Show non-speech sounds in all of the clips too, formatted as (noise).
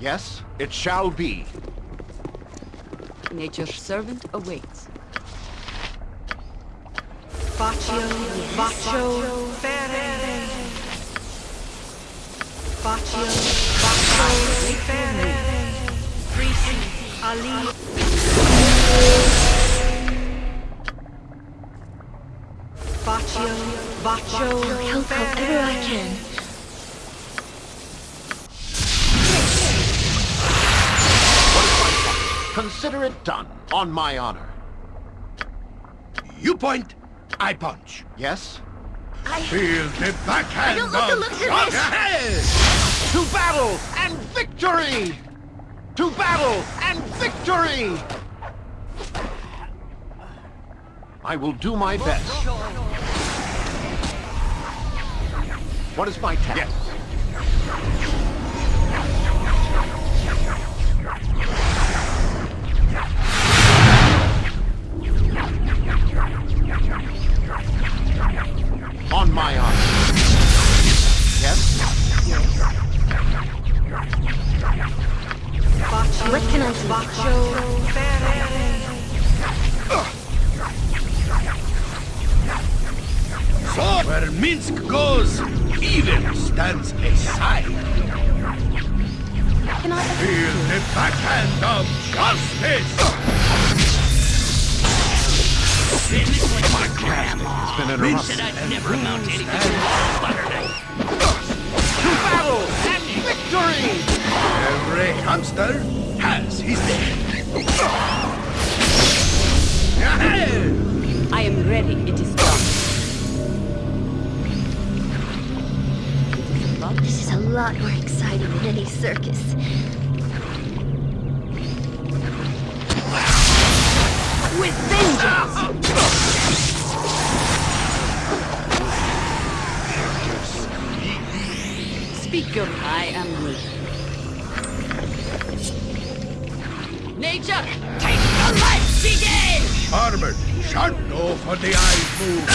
Yes, it shall be. Nature's servant awaits. Baccio, Baccio, Ferre. Baccio, Baccio, Ferre. Frisi, Ali. Baccio, Baccio, Help however I can. Consider it done, on my honor. You point, I punch. Yes? I... Feel the backhand don't like the of looks of this. ahead! To battle and victory! To battle and victory! I will do my best. What is my task? Yes. On my honor. Yes? Baccio, What can I do? Baccio, So where Minsc goes, evil stands aside. Can I Feel the backhand of justice! My task has been interrupted. I'd never amount to anything To battle and victory! Every hamster has his day. I am ready. It is done. This is a lot more exciting than any circus. Armored, sharp no for the eyes move.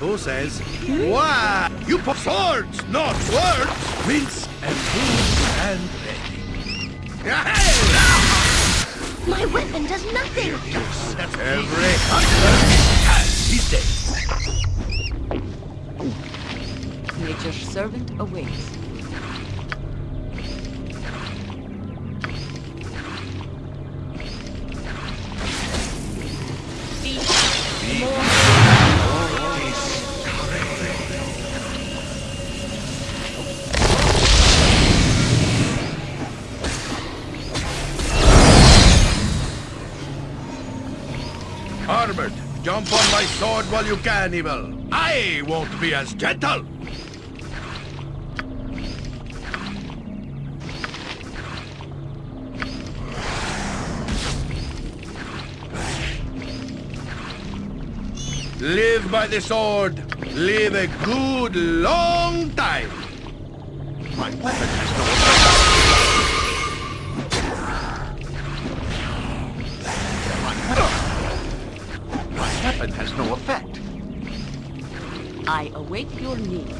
Who says? Why? You put swords, not words. Minsc and move and ready. My weapon does nothing! Every hunter has his day. Nature's servant awaits. While you can, evil. I won't be as gentle. Live by the sword. Live a good long time. My weapon I await your need.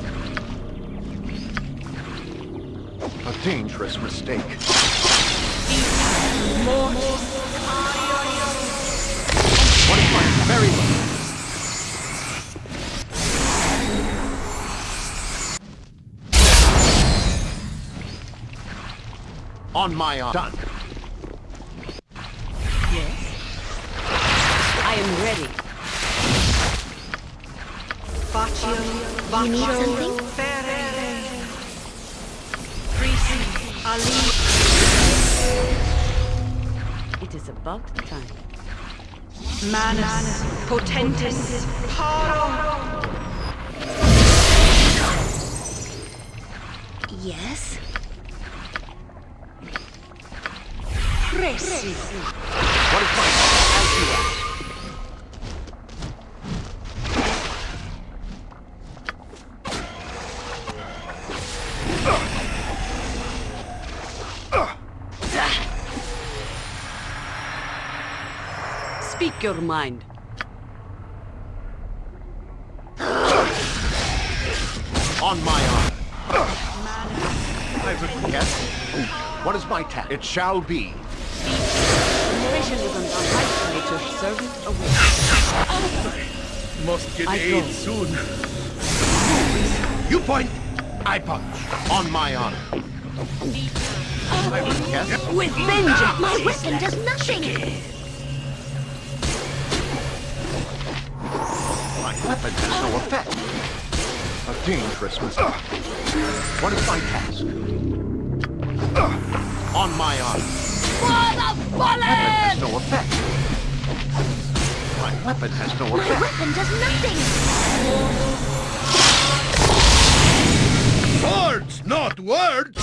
A dangerous mistake. Very low? On my honor. Done. You need Baccio, something? Ferre. Frisi, Ali. It is about time. Manus, Potentis, Paro. Yes? Presi. What is my your mind. On my honor. I. Yes? What is my task? It shall be. Is on right, Nature's servant awaits. Must get I aid go. soon. You point, I punch. On my honor. I. Yes? With vengeance! My weapon does nothing! My weapon has no effect. A dangerous mistake. What is my task? On my honor. Weapon has no effect. My weapon has no effect. My weapon does nothing! Swords, not words!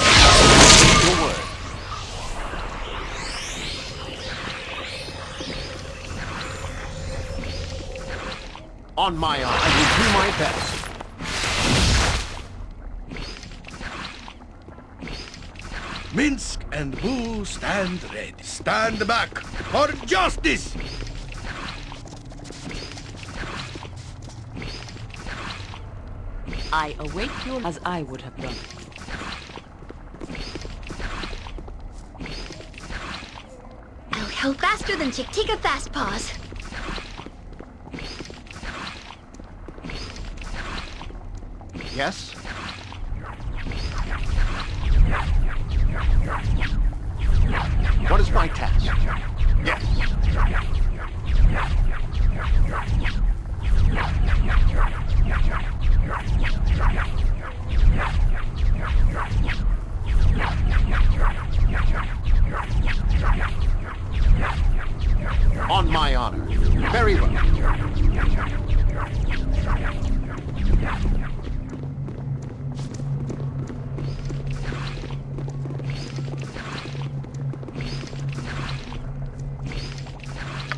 Your word. On my honor. I will do my best. Minsc and Boo stand ready. Stand back for justice! I await your... as I would have done. I'll go faster than Chick Tika Fast Paws. Yes? What is my task?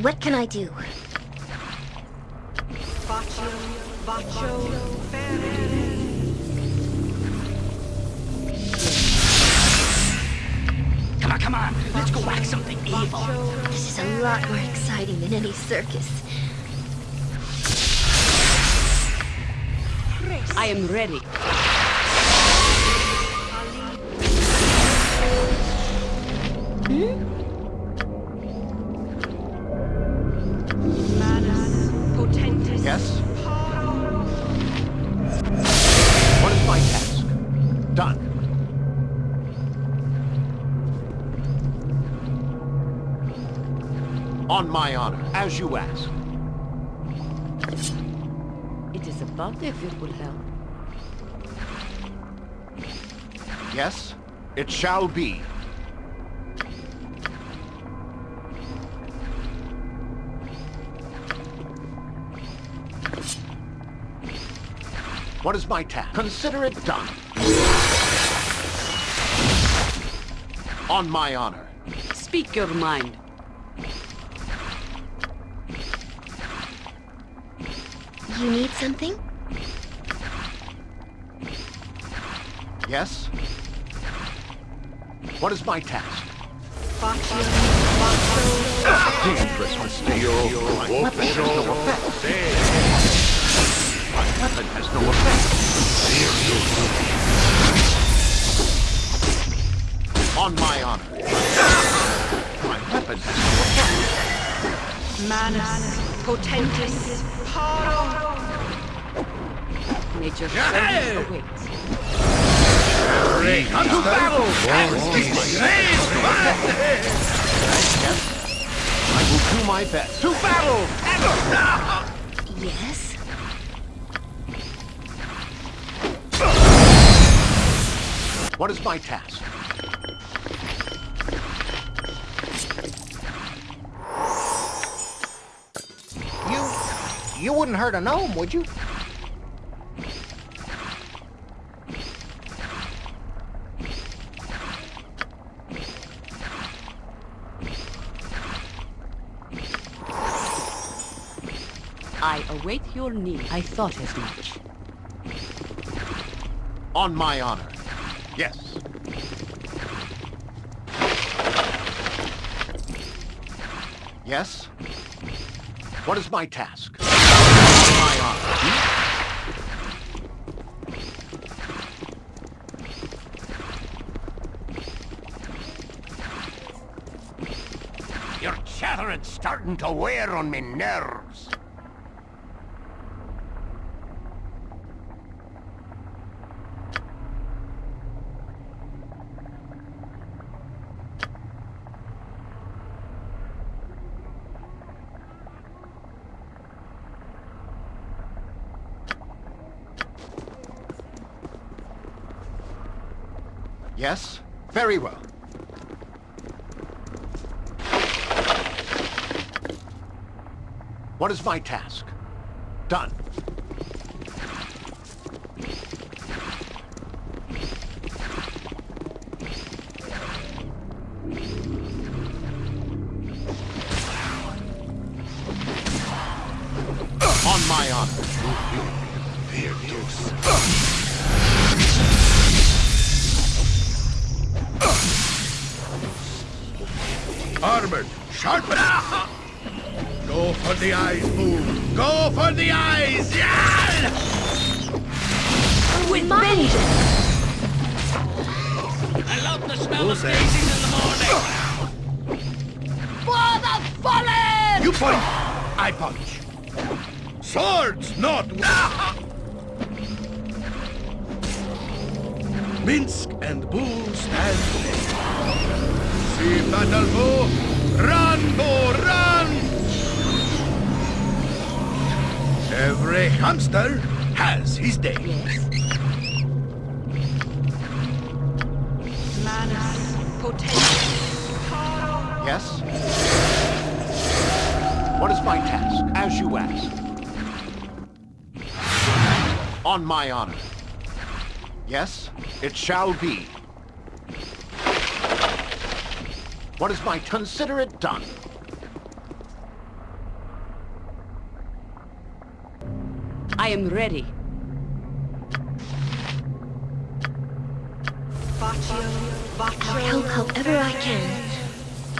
What can I do? Baccio, Ferre. Come on, come on. Let's go whack something evil. This is a lot more exciting than any circus. I am ready. On my honor, as you ask. It is about if it will help. Yes? It shall be. What is my task? Consider it done. On my honor. Speak your mind. You need something? Yes? What is my task? Baccio, Baccio. Dangerous mistake. My weapon has no effect. My weapon has no effect. On my honor. My weapon has no effect. Manus, Potentis. Paro. Nature's Yeah. servant awaits. To battle! Yes? I will do my best. To battle! Ever! Yes? What is my task? You wouldn't hurt a gnome, would you? I await your need. I thought as much. On my honor. Yes. Yes? What is my task? Your chattering's starting to wear on me nerves. Very well. What is my task? Done. It shall be. What is my... Consider it done. I am ready. I'll help however I can.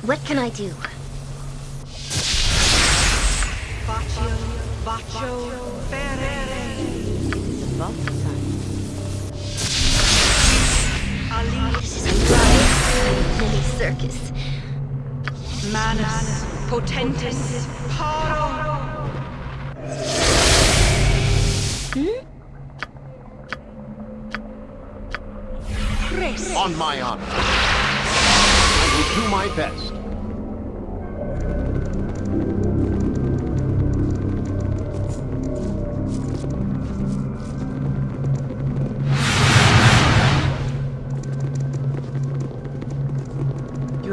What can I do? Baccio, baccio, ferere. Circus. manus potentis paro. Hmm? On my honor. I will do my best.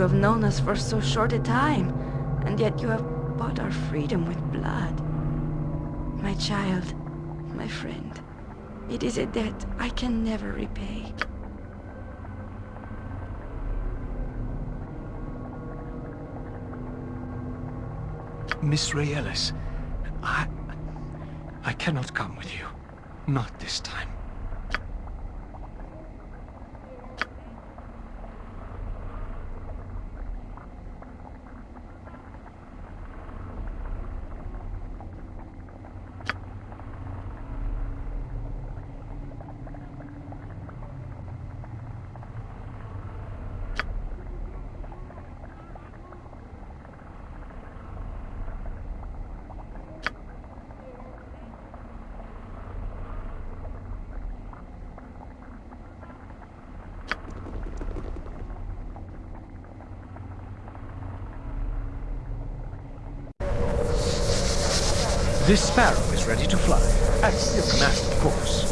Have known us for so short a time, and yet you have bought our freedom with blood. My child, my friend, it is a debt I can never repay. Miss Ray Ellis, I... I cannot come with you. Not this time. This sparrow is ready to fly. At your command, of course.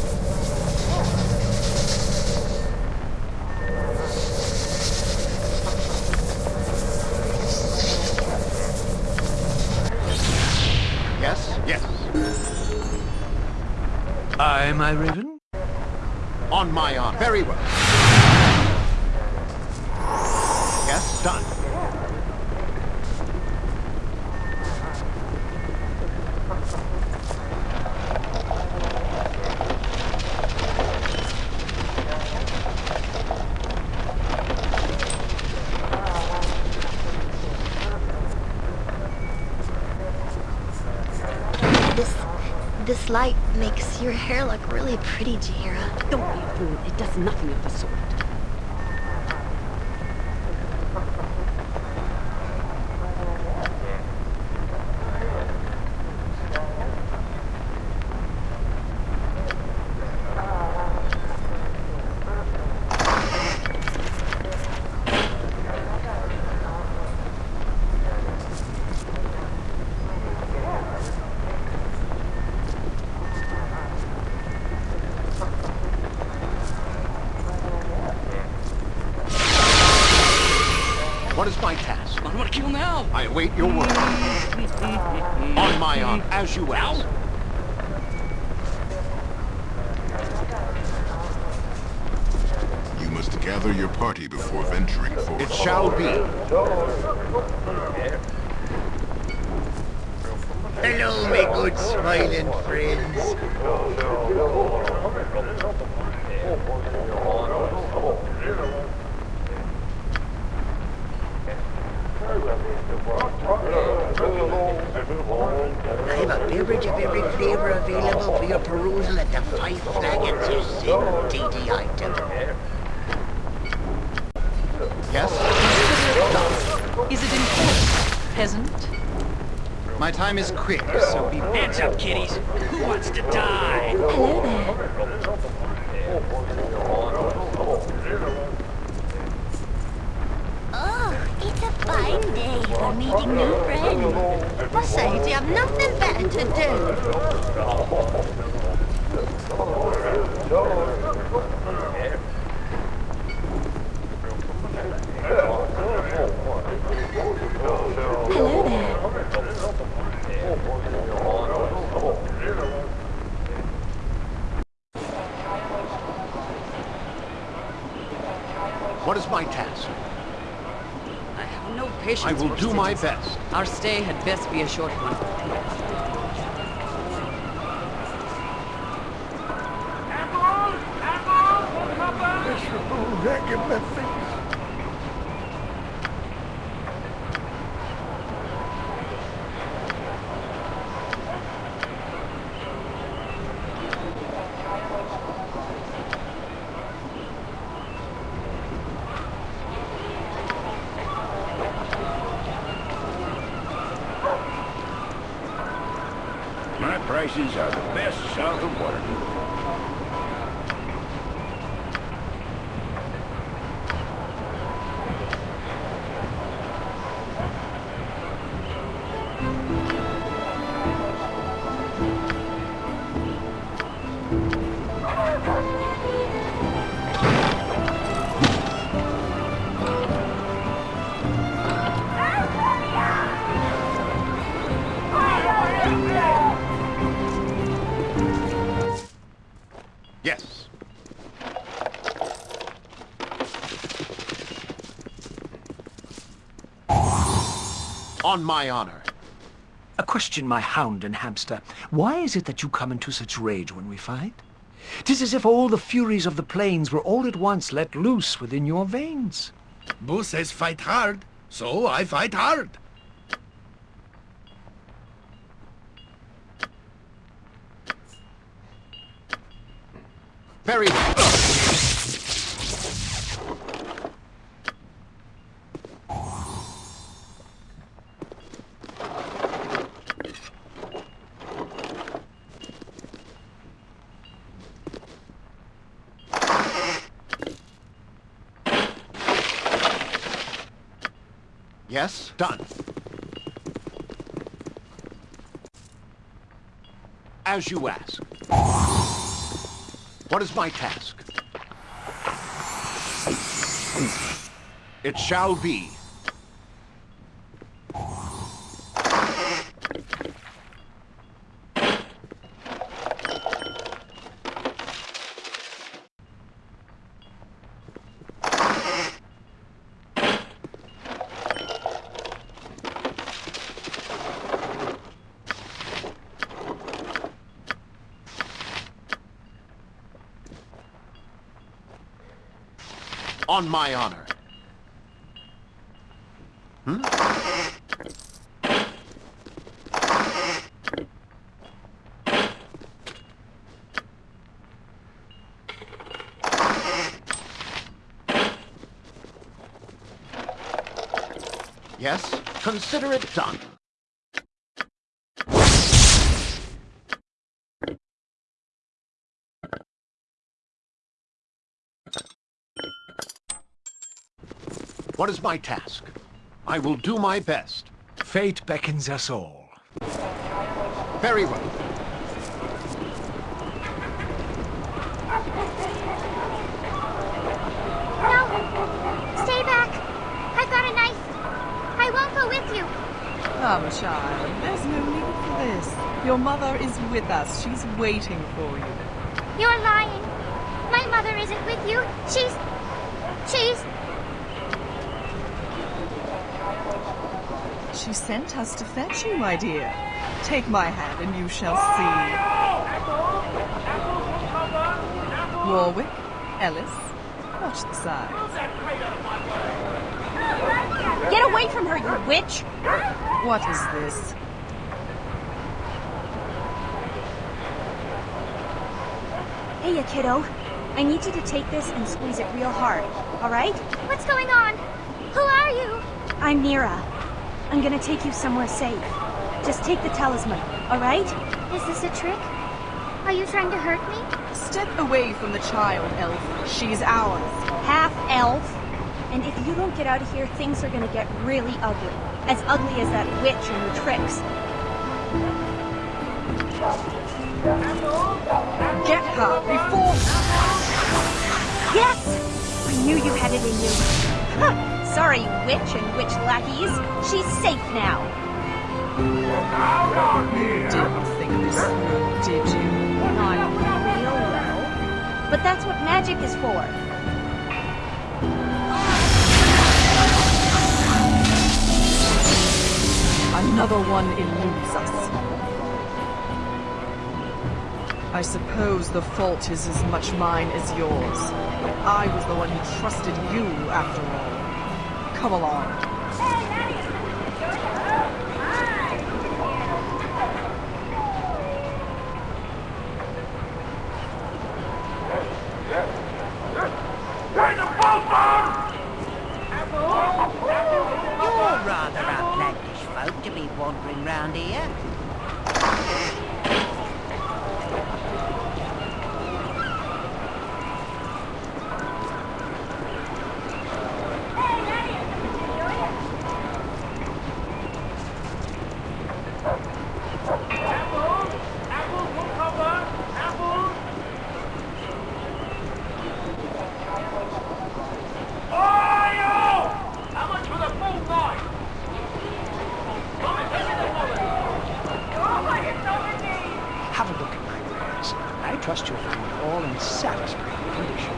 Yes? Yes. I, my raven? On my honor. Very well. Yes, done. This, this light makes your hair look really pretty, Jaheira. Don't be a fool. It does nothing of the sort. What is my task? On what kill await your word. On my honor, as you ask. You must gather your party before venturing forth. It shall be. Hello, my good smiling friends. I have a beverage of every flavor available for your perusal at the Five Flagons you sin, dainty item. Yes? Is it important, peasant? My time is quick, so be... Hands up, kiddies. Who wants to die? Hello there. Oh, it's a fine day for meeting new friends. Besides, you have nothing better to do. Hello there. What is my task? I have no patience I will for do my cities. best. Our stay had best be a short one. On my honor. A question, my hound and hamster. Why is it that you come into such rage when we fight? Tis as if all the furies of the plains were all at once let loose within your veins. Boo says fight hard, so I fight hard. Very well. Yes, done. As you ask. What is my task? It shall be. On my honor. Hmm? Yes, consider it done. What is my task? I will do my best. Fate beckons us all. Very well. No! Stay back! I've got a nice Come, child. There's no need for this. Your mother is with us. She's waiting for you. You're lying. My mother isn't with you. She's... She's... She sent us to fetch you, my dear. Take my hand and you shall see. Warwick, Ellis, watch the signs. Get away from her, you witch! What is this? Hey, you kiddo. I need you to take this and squeeze it real hard, alright? What's going on? Who are you? I'm Neera. I'm gonna take you somewhere safe. Just take the talisman, alright? Is this a trick? Are you trying to hurt me? Step away from the child, Elf. She's ours. Half elf. And if you don't get out of here, things are gonna get really ugly. As ugly as that witch and her tricks. Get her before... Yes! I knew you had it in you. Sorry, witch and witch lackeys. She's safe now. Didn't think this through, did you? Not real well. But that's what magic is for. Another one eludes us. I suppose the fault is as much mine as yours. I was the one who trusted you, after all. Come along. You're rather outlandish folk to be wandering round here. Have a look at my wares. I trust you'll find all in satisfactory condition.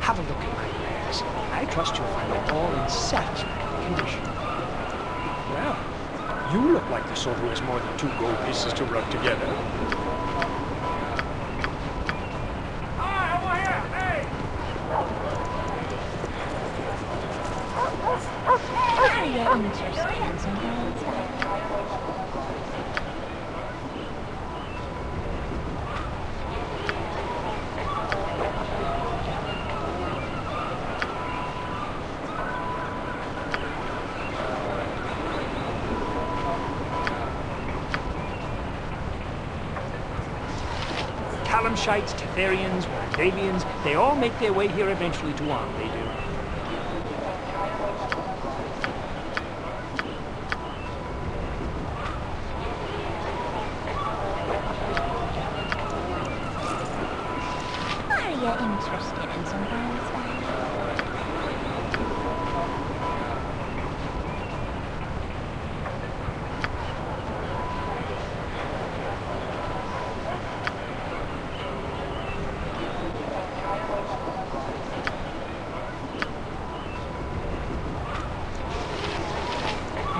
Have a look at my wares. I trust you'll find it all in satisfactory condition. Well, you look like the sort who has more than two gold pieces to rub together. Are you interested in some girls? Calimshites, Tethyrians, Davians, they all make their way here eventually to Amn, they do. Are you interested in some girls?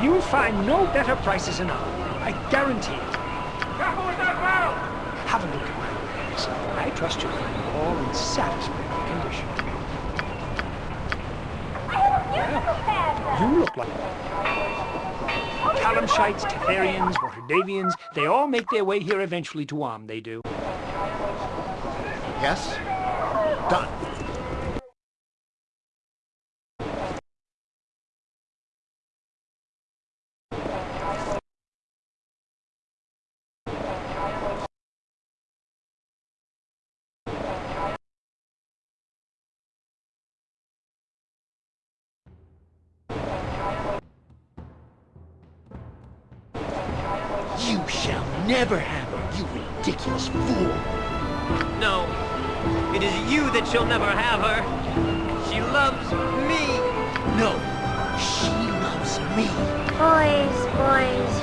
You'll find no better prices in Amn. I guarantee it. Have a look at my wares. I trust you'll find it all in satisfactory condition. Well, you look like... Calimshites, Tethyrians, Waterdhavians, they all make their way here eventually to Amn, they do. Yes? That never have her. She loves me. No, she loves me. Boys, boys,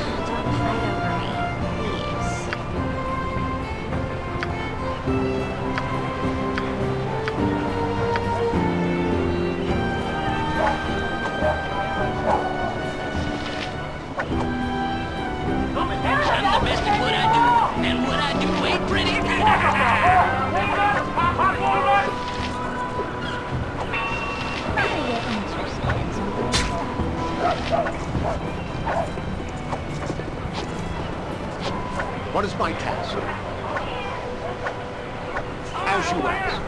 What is my task? As you ask.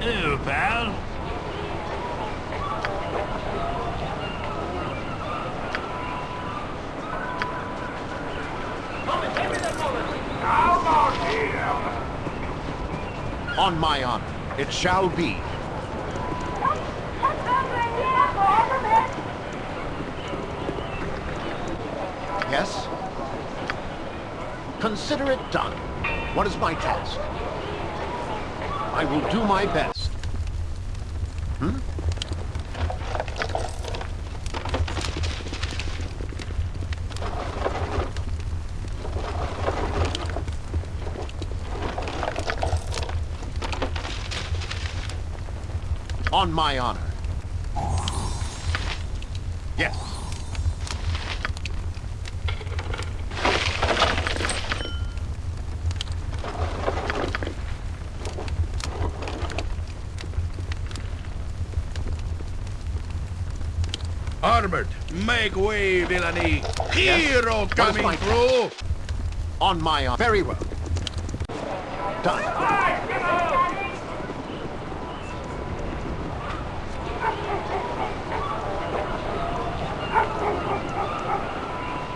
Ew, pal. On my honor, it shall be. Yes? Consider it done. What is my task? I will do my best. Hmm? On my honor. Yes. Armored, make way, villainy. Hero is coming through. On my honor. Very well. Done.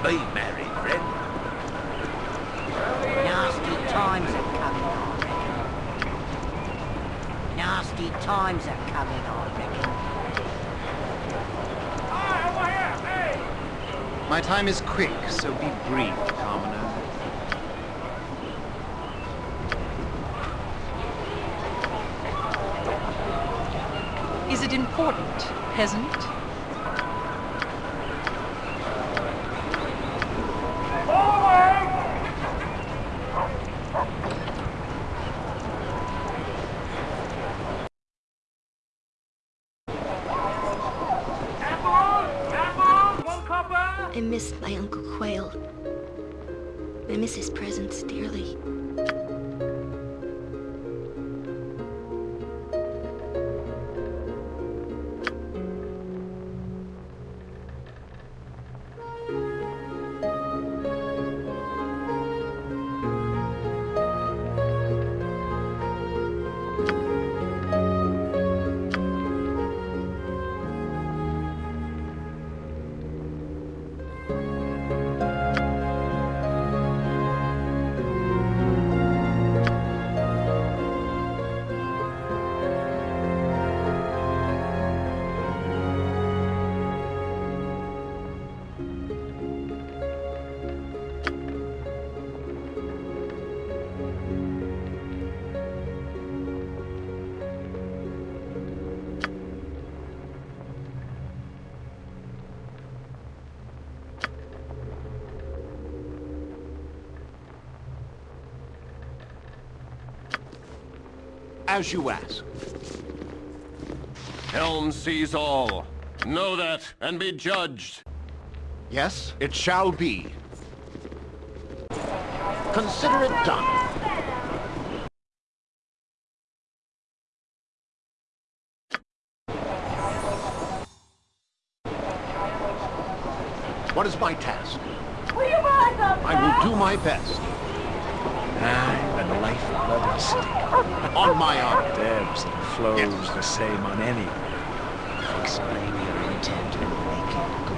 Be merry, friend. Nasty times are coming, I reckon. Nasty times are coming, I reckon. My time is quick, so be brief, commoner. Is it important, peasant? I miss my As you ask. Helm sees all. Know that and be judged. Yes, it shall be. Consider it done. What is my task? I will do my best. Ah, the lifeblood of the (laughs) city. On my honor. Debs that flows the same on any. Explain your intent and make it good.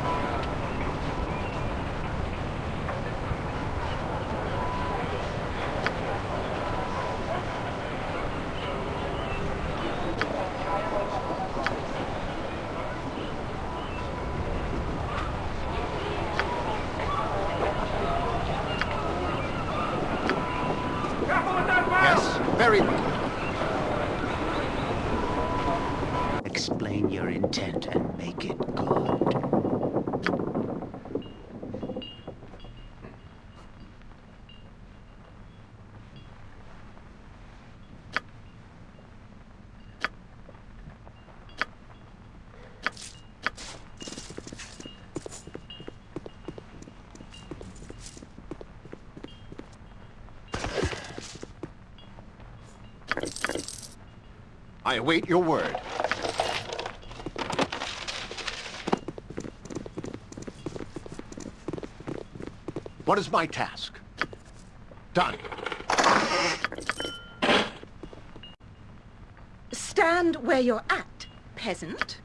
Very well. Explain your intent and make it good. I await your word. What is my task? Done. Stand where you're at, peasant.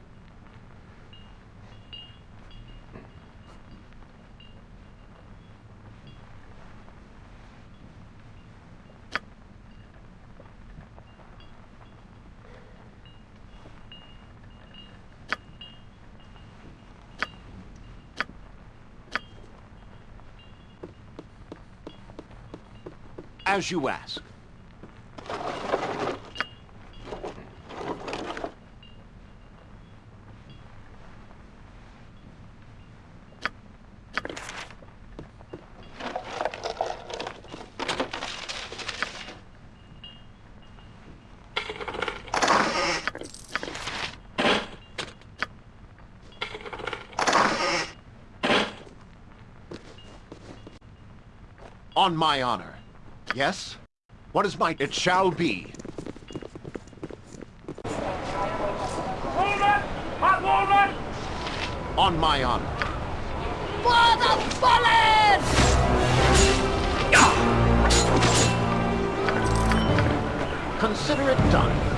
As you ask. On my honor. Yes? What is my... It shall be. Movement! Hot movement! On my honor. For the fallen! Consider it done.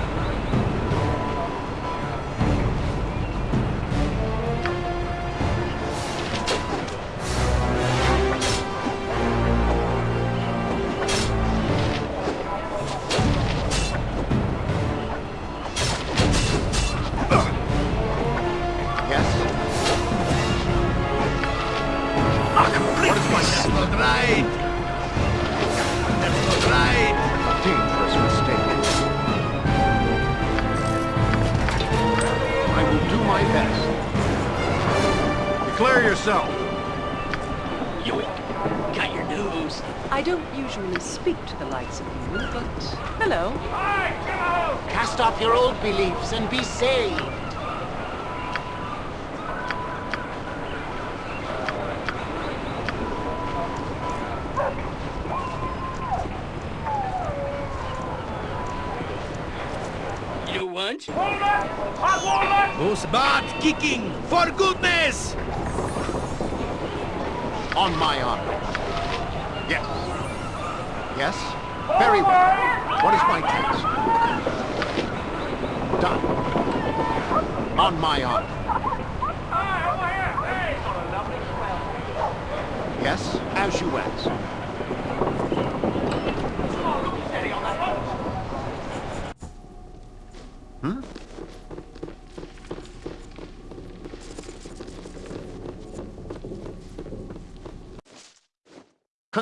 Right! That's not right! dangerous mistake? I will do my best. Declare yourself. Yoink. Got your news. I don't usually speak to the likes of you, but hello. Cast off your old beliefs and be saved. Who's bad kicking? For goodness! On my honor. Yes. Yes? Very well. What is my task? Done. On my honor. Yes, as you ask.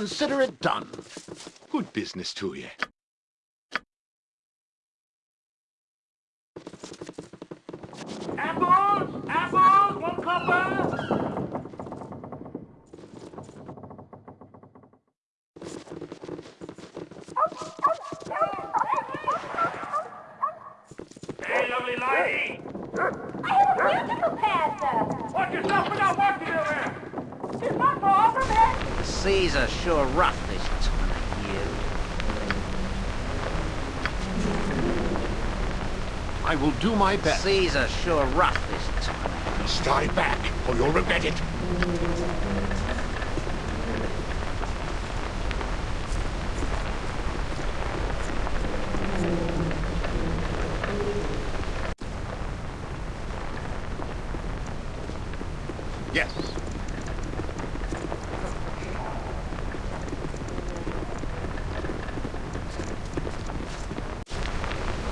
Consider it done. Good business to you. Apples! Apples! One copper! Hey, lovely lady! I have a musical panther. Watch yourself without walking over there! Is my paw from it? The seas are sure rough this time of year. I will do my best. Are sure rough this time. Stay back, or you'll regret it. Yes.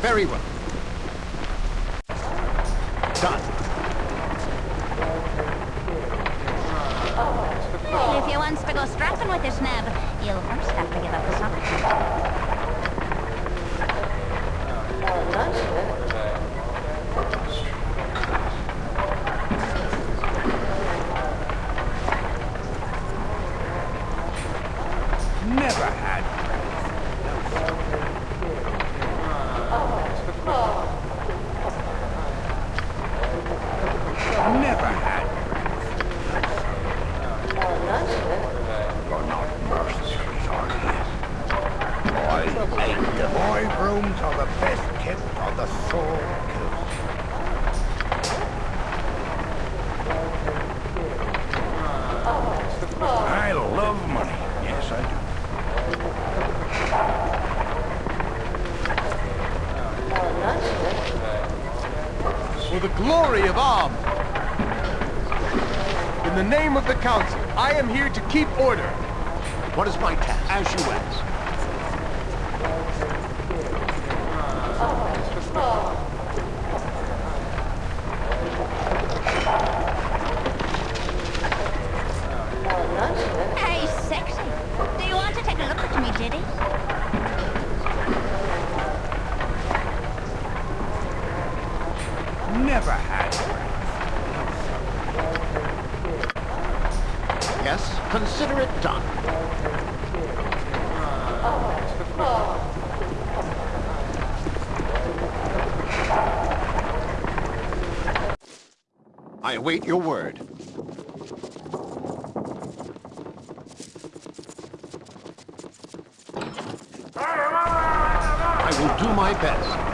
Very well son. If you wants to go strapping with this nab, you'll first have to give up the summer. I await your word. I will do my best.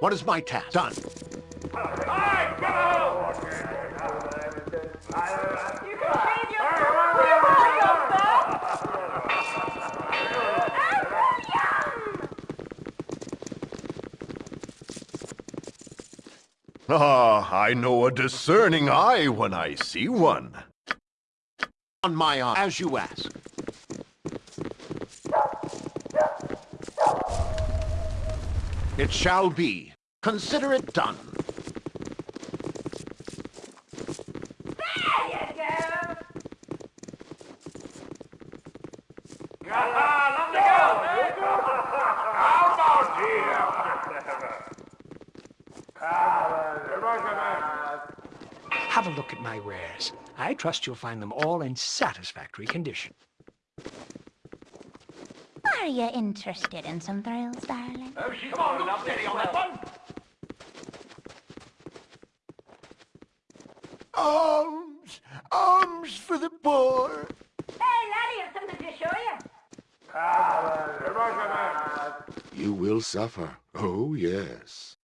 What is my task? Done. Ah, I know a discerning eye when I see one. On my arm, as you ask. It shall be. Consider it done. Have a look at my wares. I trust you'll find them all in satisfactory condition you interested in some thrills, darling? Oh, she's Come on, look steady on that one. Arms! Arms for the poor! Hey, laddie, I've something to show you. You will suffer. Oh, yes.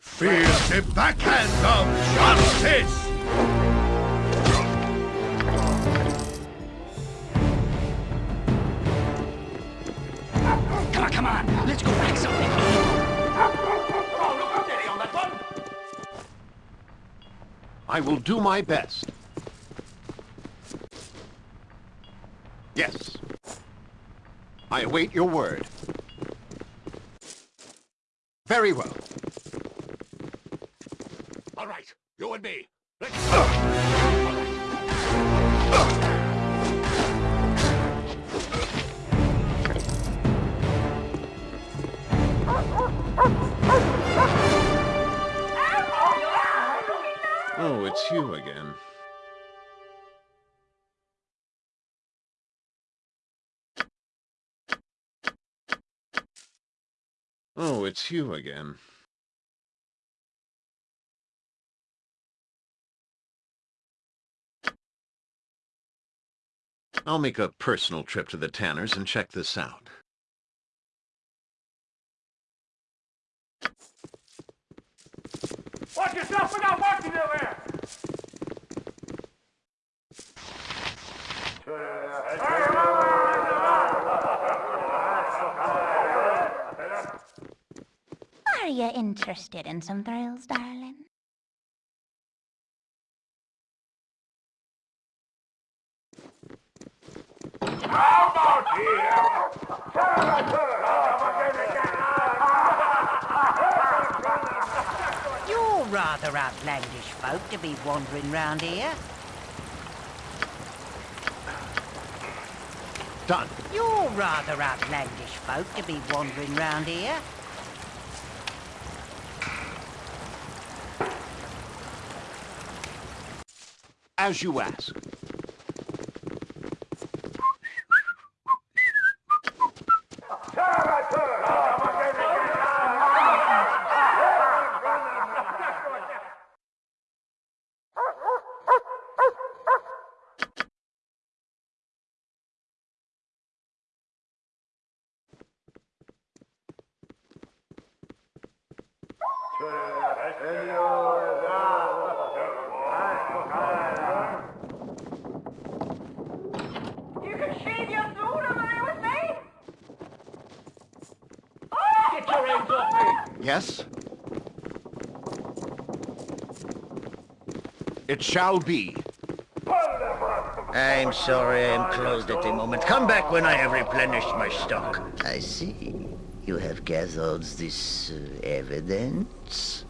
Feel the backhand of justice! Come on, come on. Let's go back something. On, look steady on that one. I will do my best. Yes. I await your word. Very well. All right, you and me. Let's go. Oh, it's you again. Oh, it's you again. I'll make a personal trip to the Tanners and check this out. Watch yourself, we got work to do here! Are you interested in some thrills, darling? How about You're rather outlandish folk to be wandering round here. Done. You're rather outlandish folk to be wandering round here. As you ask. You can shave your throat, am I with me? Get your hands off me! Yes? It shall be. I'm sorry I'm closed at the moment. Come back when I have replenished my stock. I see. You have gathered this uh, evidence?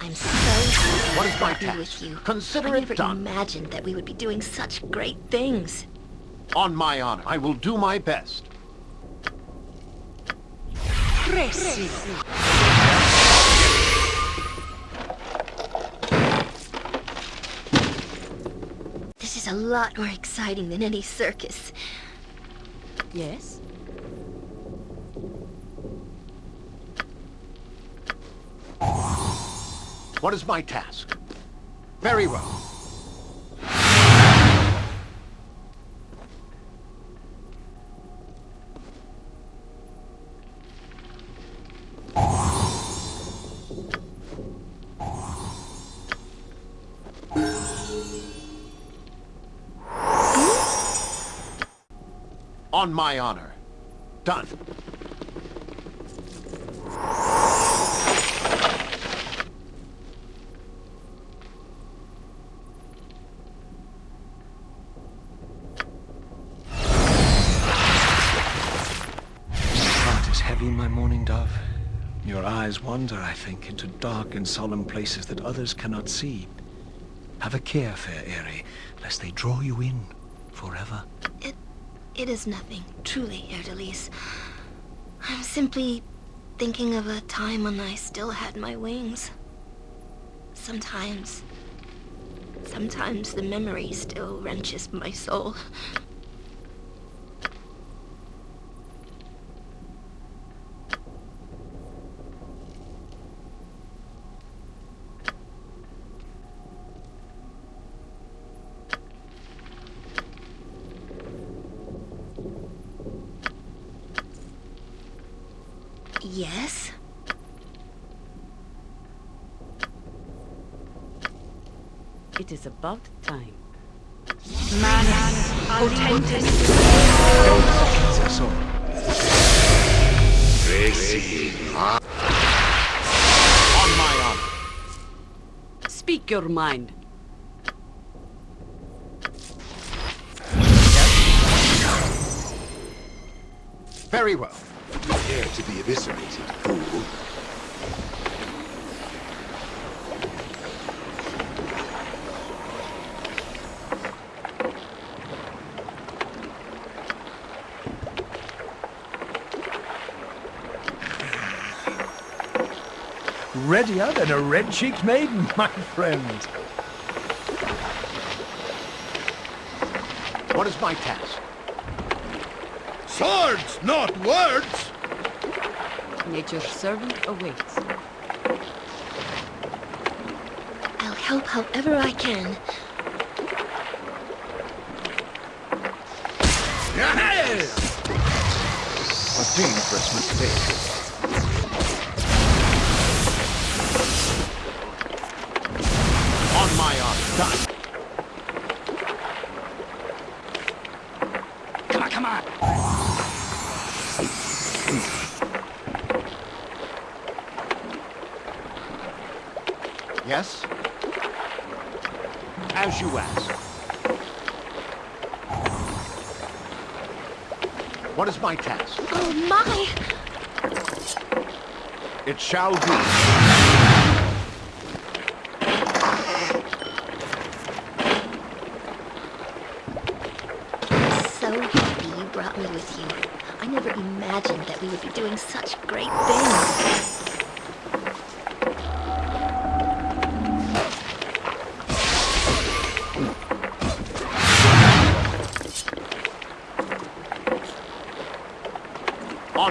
I'm so happy What is to my be task? with you. Consider I it never done. imagined that we would be doing such great things. On my honor, I will do my best. This is a lot more exciting than any circus. Yes? What is my task? Very well. On my honor. Done. heart is heavy, my morning dove. Your eyes wander, I think, into dark and solemn places that others cannot see. Have a care, fair Aerie, lest they draw you in forever. It is nothing, truly, Haer'Dalis. I'm simply thinking of a time when I still had my wings. Sometimes. Sometimes the memory still wrenches my soul. Yes? It is about time. Manus potentis. That's all. On my honor. Speak your mind. Very well. Prepare eviscerated, fool. Readier than a red-cheeked maiden, (laughs) my friend. What is my task? Swords, not words! Nature's servant awaits. I'll help however I can. A dangerous mistake. What is my task? Oh my! It shall be. So happy you brought me with you. I never imagined that we would be doing such great things.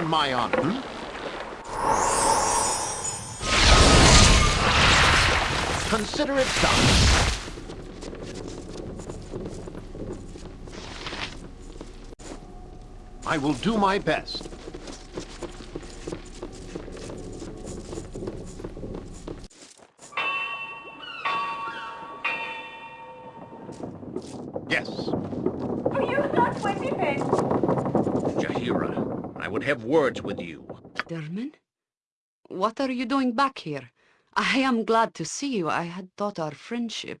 My honor. Hmm? Consider it done. I will do my best. Derman? What are you doing back here? I am glad to see you. I had thought our friendship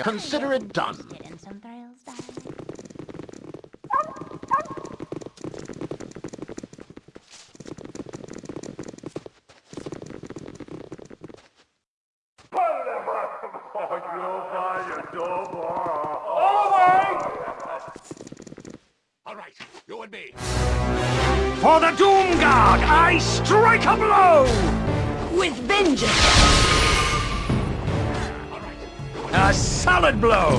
On my... Consider it done. Getting some thrills back. All right, you and me. For the Doomguard, I strike a blow! With vengeance! A solid blow!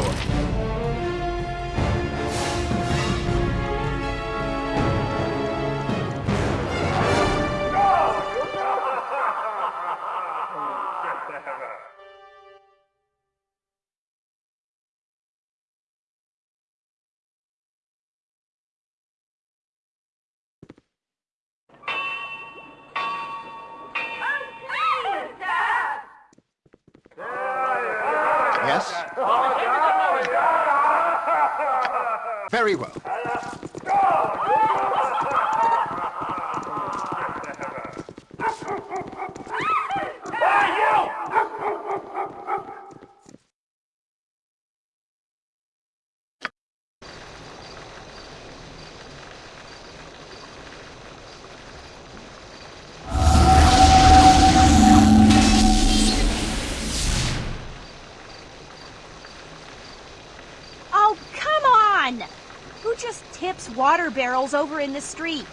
Barrels over in the street?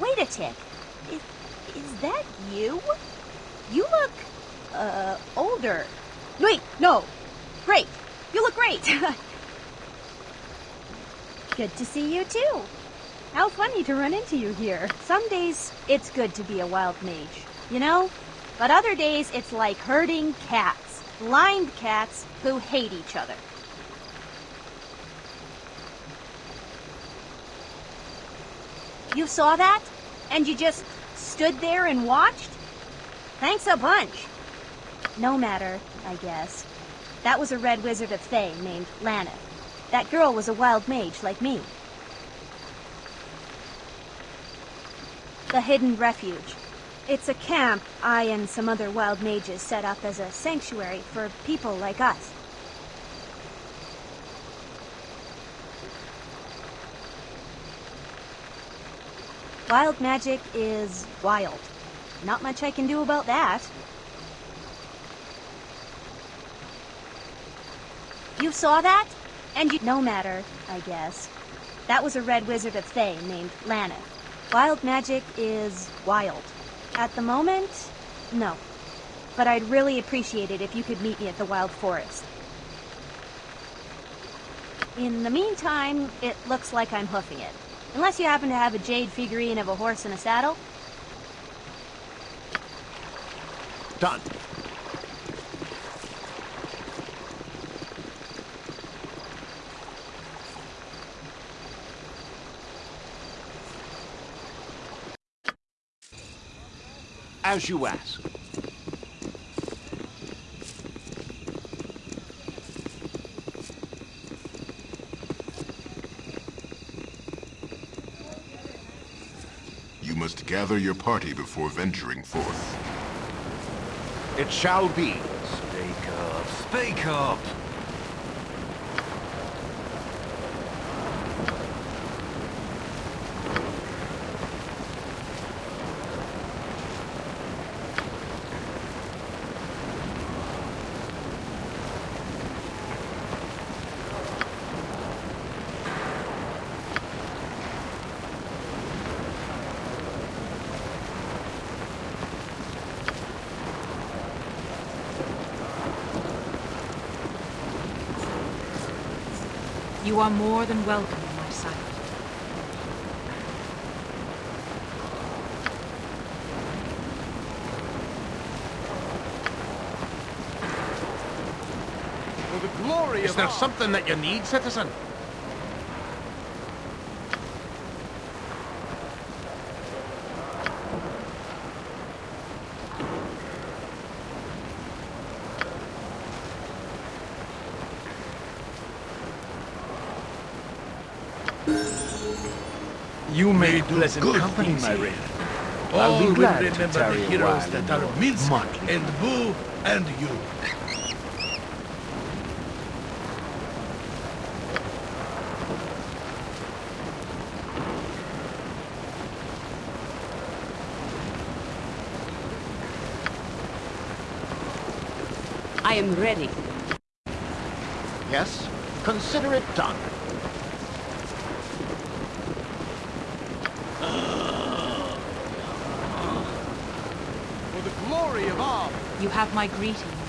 Wait a tick. Is, is that you? You look, uh, older. Wait, no. Great. You look great. (laughs) good to see you too. How funny to run into you here. Some days it's good to be a wild mage, you know? But other days it's like herding cats. Blind cats who hate each other. You saw that? And you just stood there and watched? Thanks a bunch. No matter, I guess. That was a red wizard of Thay named Lana. That girl was a wild mage like me. The Hidden Refuge. It's a camp I and some other wild mages set up as a sanctuary for people like us. Wild magic is wild. Not much I can do about that. You saw that? And you... No matter, I guess. That was a red wizard of Thay named Lana. Wild magic is wild. At the moment, no. But I'd really appreciate it if you could meet me at the Wild Forest. In the meantime, it looks like I'm hoofing it. Unless you happen to have a jade figurine of a horse in a saddle. Done. As you ask. You must gather your party before venturing forth. It shall be. Speak up, speak up! You are more than welcome in my sight. For the glory Is of there our- something that you need, citizen? You made do pleasant good company, things my here. Wraith. All I'll be will glad to remember tarry the a heroes that are your Minsc motley and Boo and you. I am ready. Yes? Consider it done. For the glory of Om! You have my one.